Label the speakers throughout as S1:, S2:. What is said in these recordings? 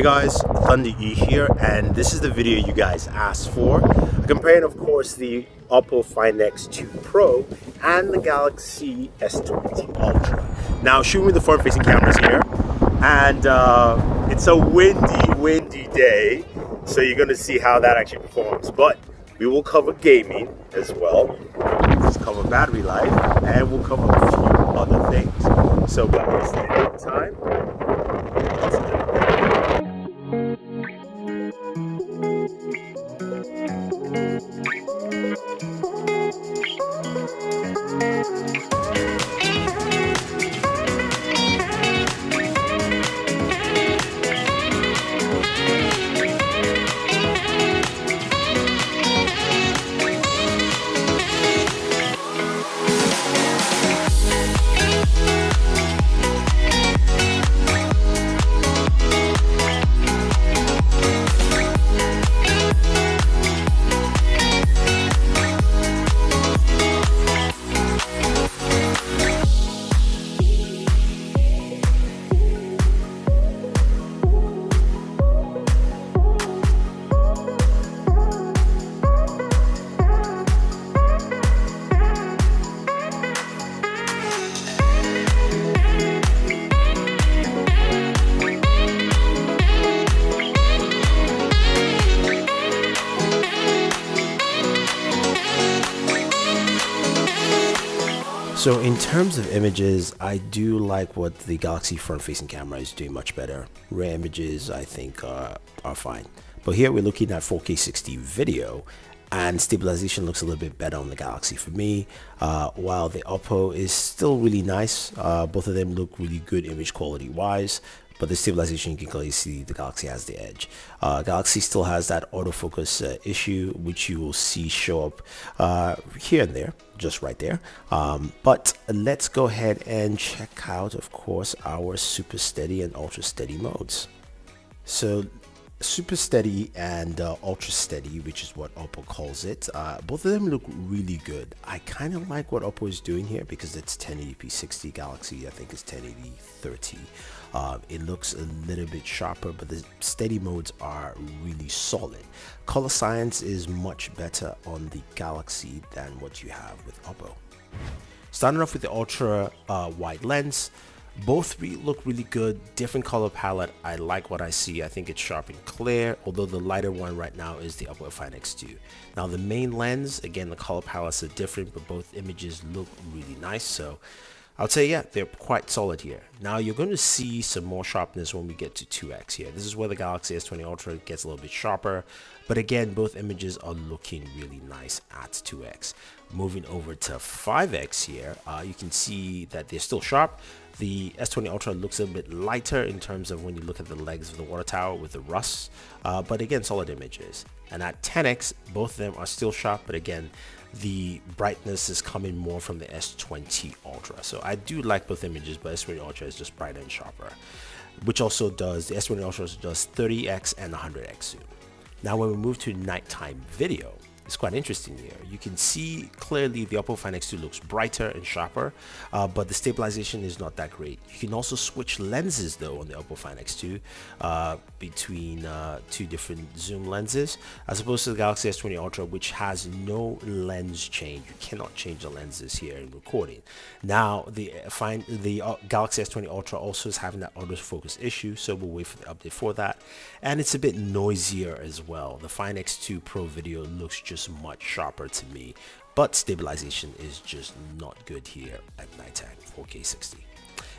S1: Hey guys, Thunder E here, and this is the video you guys asked for. Comparing, of course, the Oppo Find X2 Pro and the Galaxy S20 Ultra. Now, shooting with the front-facing cameras here, and uh, it's a windy, windy day, so you're gonna see how that actually performs. But we will cover gaming as well. We'll cover battery life, and we'll cover a few other things. So, guys, time. So in terms of images, I do like what the Galaxy front-facing camera is doing much better. Rare images, I think, uh, are fine. But here we're looking at 4K 60 video and stabilization looks a little bit better on the Galaxy for me. Uh, while the Oppo is still really nice, uh, both of them look really good image quality wise but the stabilization you can clearly see the Galaxy has the edge. Uh, Galaxy still has that autofocus uh, issue which you will see show up uh, here and there, just right there. Um, but let's go ahead and check out of course our super steady and ultra steady modes. So super steady and uh, ultra steady which is what oppo calls it uh, both of them look really good i kind of like what oppo is doing here because it's 1080p 60 galaxy i think it's 1080 30 uh, it looks a little bit sharper but the steady modes are really solid color science is much better on the galaxy than what you have with oppo starting off with the ultra uh, wide lens both re look really good, different color palette. I like what I see. I think it's sharp and clear, although the lighter one right now is the Oppo Find X2. Now the main lens, again, the color palettes are different, but both images look really nice. So I would say, yeah, they're quite solid here. Now you're going to see some more sharpness when we get to 2x here. This is where the Galaxy S20 Ultra gets a little bit sharper, but again, both images are looking really nice at 2x. Moving over to 5x here, uh, you can see that they're still sharp, the S20 Ultra looks a bit lighter in terms of when you look at the legs of the water tower with the rust, uh, but again, solid images. And at 10x, both of them are still sharp, but again, the brightness is coming more from the S20 Ultra. So I do like both images, but S20 Ultra is just brighter and sharper, which also does, the S20 Ultra does 30x and 100x zoom. Now when we move to nighttime video, it's quite interesting here. You can see clearly the Oppo Find X2 looks brighter and sharper, uh, but the stabilization is not that great. You can also switch lenses though on the Oppo Find X2 uh, between uh, two different zoom lenses, as opposed to the Galaxy S20 Ultra, which has no lens change. You cannot change the lenses here in recording. Now the find the uh, Galaxy S20 Ultra also is having that autofocus issue, so we'll wait for the update for that. And it's a bit noisier as well. The Find X2 Pro video looks just much sharper to me. But stabilization is just not good here at nighttime 4k 60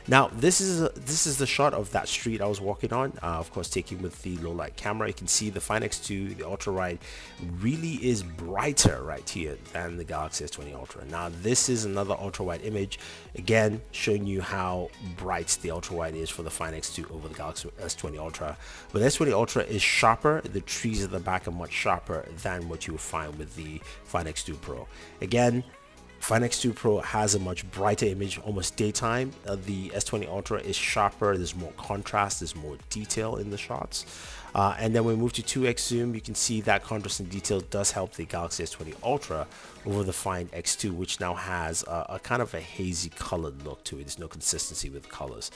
S1: now this is a, this is the shot of that street I was walking on uh, of course taking with the low light camera. You can see the Find X2 the ultra wide really is brighter right here than the Galaxy S20 Ultra. Now this is another ultra wide image again showing you how bright the ultra wide is for the Find X2 over the Galaxy S20 Ultra. But the S20 Ultra is sharper the trees at the back are much sharper than what you would find with the Find X2 Pro. Again Find X2 Pro has a much brighter image, almost daytime. Uh, the S20 Ultra is sharper, there's more contrast, there's more detail in the shots. Uh, and then when we move to 2x zoom, you can see that contrast and detail does help the Galaxy S20 Ultra over the Find X2, which now has a, a kind of a hazy colored look to it. There's no consistency with colors.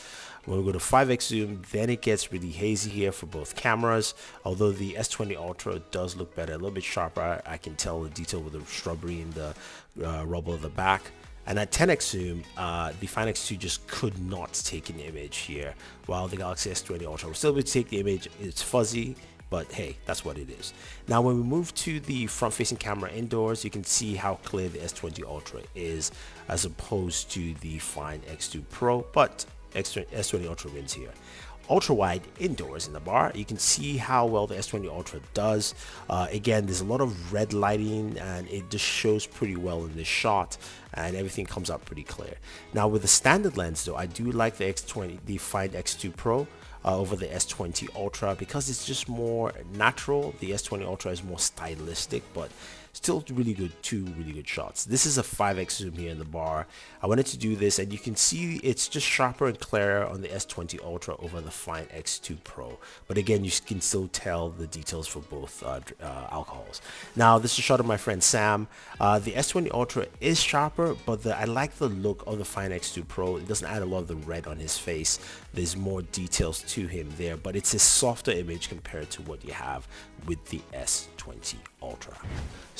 S1: When we go to 5x zoom, then it gets really hazy here for both cameras. Although the S20 Ultra does look better, a little bit sharper. I can tell the detail with the shrubbery and the uh, rubble of the back. And at 10x zoom, uh, the Find X2 just could not take an image here, while the Galaxy S20 Ultra was still to take the image. It's fuzzy, but hey, that's what it is. Now, when we move to the front-facing camera indoors, you can see how clear the S20 Ultra is as opposed to the Find X2 Pro, but S20 Ultra wins here ultra wide indoors in the bar. You can see how well the s20 ultra does. Uh, again there's a lot of red lighting and it just shows pretty well in this shot and everything comes out pretty clear. Now with the standard lens though i do like the x20 the find x2 pro uh, over the S20 Ultra. Because it's just more natural. The S20 Ultra is more stylistic, but still really good two really good shots. This is a 5x zoom here in the bar. I wanted to do this and you can see it's just sharper and clearer on the s20 ultra over the Find x2 pro. But again you can still tell the details for both uh, uh, alcohols. Now this is a shot of my friend sam. Uh, the s20 ultra is sharper but the, i like the look of the Find x2 pro. It doesn't add a lot of the red on his face. There's more details to him there but it's a softer image compared to what you have with the s20 ultra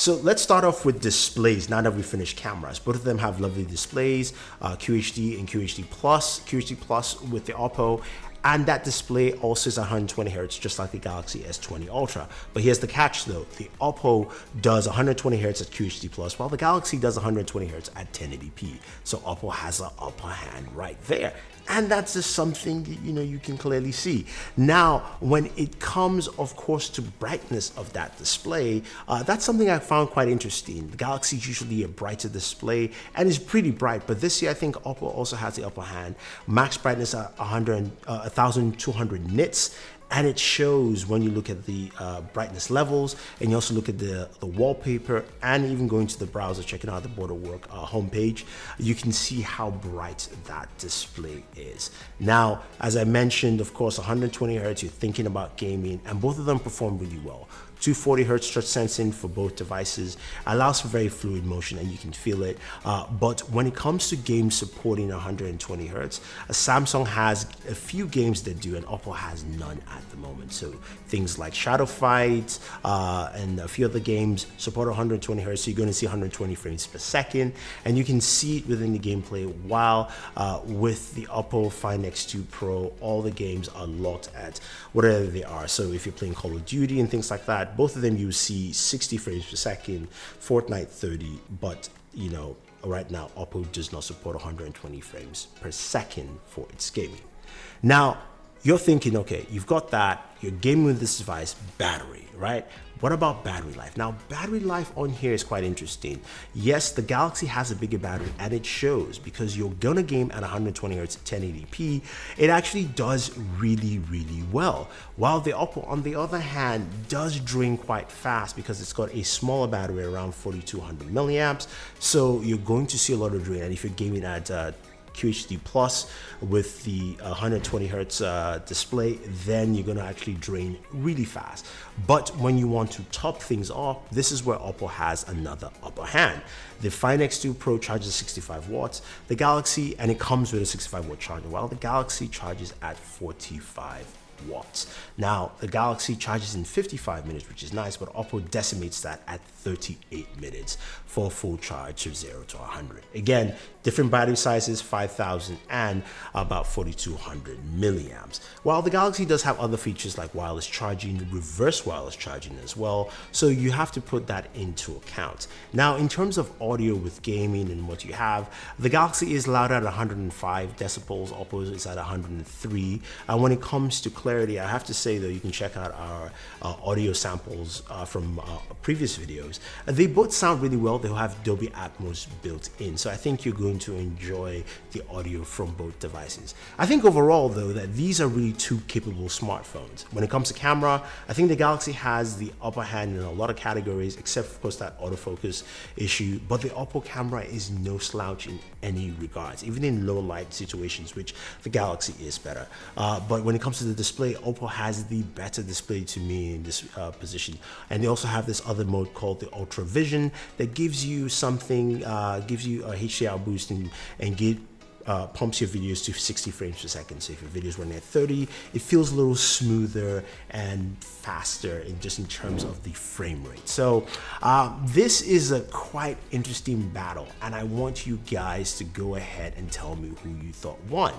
S1: so let's start off with displays now that we finished cameras. Both of them have lovely displays, uh, QHD and QHD Plus, QHD Plus with the Oppo, and that display also is 120 Hz just like the Galaxy S20 Ultra. But here's the catch though, the Oppo does 120 Hz at QHD Plus while the Galaxy does 120 Hz at 1080p. So Oppo has an upper hand right there and that's just something you know you can clearly see. Now when it comes of course to brightness of that display uh, that's something I found quite interesting. The Galaxy is usually a brighter display and is pretty bright but this year I think Oppo also has the upper hand. Max brightness at 100 uh, 1200 nits and it shows when you look at the uh, brightness levels and you also look at the, the wallpaper and even going to the browser checking out the Borderwork uh, homepage you can see how bright that display is. Now as I mentioned of course 120 hertz you're thinking about gaming and both of them perform really well 240 hertz touch sensing for both devices. Allows for very fluid motion and you can feel it. Uh, but when it comes to games supporting 120 hertz uh, Samsung has a few games that do and Oppo has none at the moment. So things like Shadow Fight uh, and a few other games support 120 hertz. So you're going to see 120 frames per second. And you can see it within the gameplay while uh, with the Oppo Find X2 Pro all the games are locked at whatever they are. So if you're playing Call of Duty and things like that both of them you see 60 frames per second, Fortnite 30, but you know, right now Oppo does not support 120 frames per second for its gaming. Now, you're thinking, okay, you've got that, you're gaming with this device, battery, right? What about battery life? Now, battery life on here is quite interesting. Yes, the Galaxy has a bigger battery and it shows because you're gonna game at 120 Hz 1080p, it actually does really, really well. While the Oppo, on the other hand, does drain quite fast because it's got a smaller battery around 4200 milliamps. So you're going to see a lot of drain. And if you're gaming at uh, QHD Plus with the 120 hertz uh, display, then you're gonna actually drain really fast. But when you want to top things off, this is where Oppo has another upper hand. The Find X2 Pro charges 65 watts, the Galaxy, and it comes with a 65 watt charger, while the Galaxy charges at 45 watts. Now, the Galaxy charges in 55 minutes, which is nice, but Oppo decimates that at 38 minutes for a full charge of 0 to 100. Again, different battery sizes, 5000 and about 4200 milliamps. While the Galaxy does have other features like wireless charging, reverse wireless charging as well, so you have to put that into account. Now, in terms of audio with gaming and what you have, the Galaxy is loud at 105 decibels, Oppo is at 103, and when it comes to clarity, I have to say though, you can check out our uh, audio samples uh, from uh, previous videos. they both sound really well. They'll have Dolby Atmos built in. So I think you're going to enjoy the audio from both devices. I think overall though, that these are really two capable smartphones. When it comes to camera, I think the Galaxy has the upper hand in a lot of categories, except of course that autofocus issue. But the Oppo camera is no slouch in any regards, even in low light situations, which the Galaxy is better. Uh, but when it comes to the display, display, Oppo has the better display to me in this uh, position. And they also have this other mode called the Ultra Vision that gives you something, uh, gives you a HDR boost and, and give uh, pumps your videos to 60 frames per second. So if your video is running at 30, it feels a little smoother and faster in just in terms of the frame rate. So uh, this is a quite interesting battle and I want you guys to go ahead and tell me who you thought won.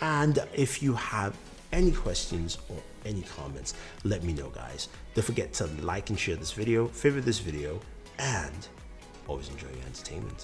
S1: And if you have any questions or any comments, let me know guys. Don't forget to like and share this video, favorite this video, and always enjoy your entertainment.